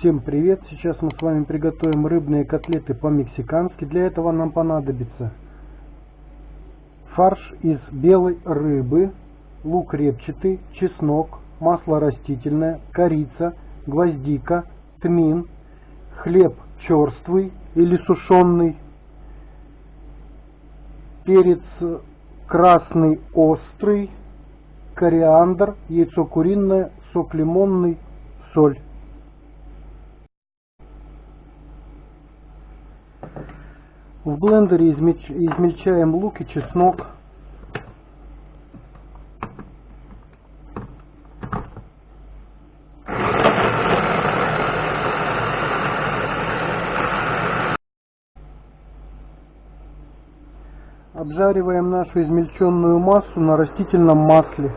Всем привет! Сейчас мы с вами приготовим рыбные котлеты по-мексикански. Для этого нам понадобится фарш из белой рыбы, лук репчатый, чеснок, масло растительное, корица, гвоздика, тмин, хлеб черствый или сушеный, перец красный острый, кориандр, яйцо куриное, сок лимонный, соль. В блендере измельчаем лук и чеснок. Обжариваем нашу измельченную массу на растительном масле.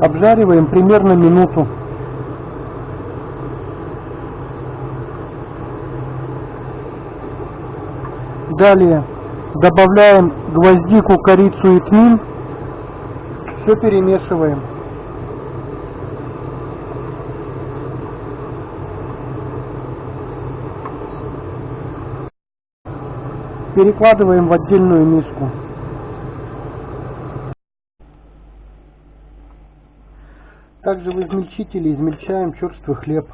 Обжариваем примерно минуту. Далее добавляем гвоздику, корицу и тмин. Все перемешиваем. Перекладываем в отдельную миску. Также в измельчителе измельчаем черствый хлеб.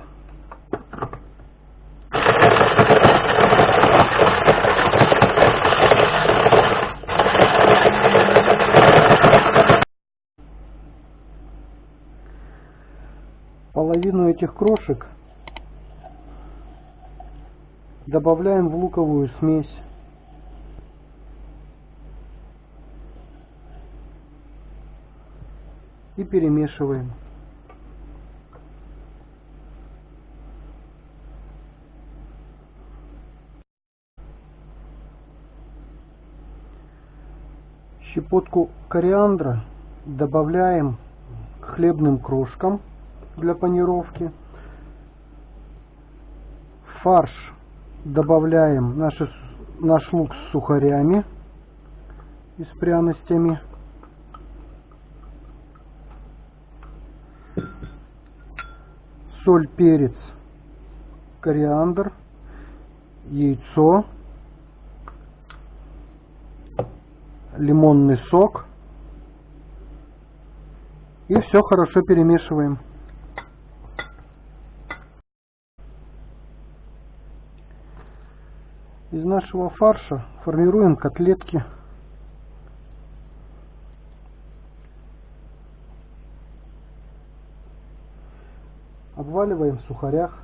Половину этих крошек добавляем в луковую смесь. И перемешиваем. Щепотку кориандра добавляем к хлебным крошкам для панировки. фарш добавляем наши, наш лук с сухарями и с пряностями. Соль, перец, кориандр, яйцо лимонный сок. И все хорошо перемешиваем. Из нашего фарша формируем котлетки. Обваливаем в сухарях.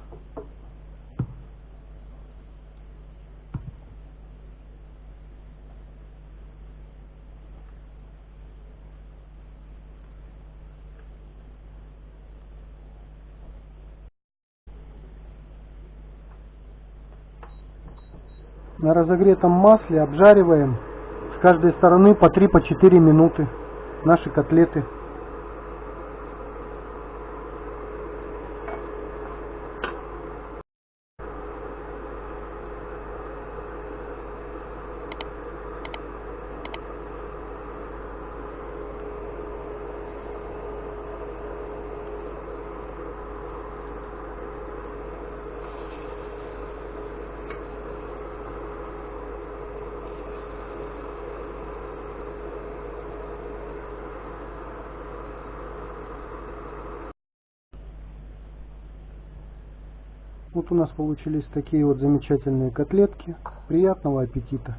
На разогретом масле обжариваем с каждой стороны по 3-4 минуты наши котлеты. Вот у нас получились такие вот замечательные котлетки. Приятного аппетита!